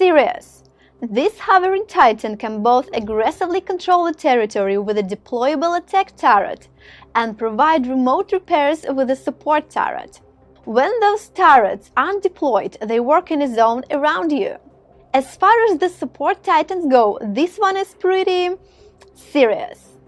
Serious. This hovering titan can both aggressively control the territory with a deployable attack turret and provide remote repairs with a support turret. When those turrets aren't deployed, they work in a zone around you. As far as the support titans go, this one is pretty serious.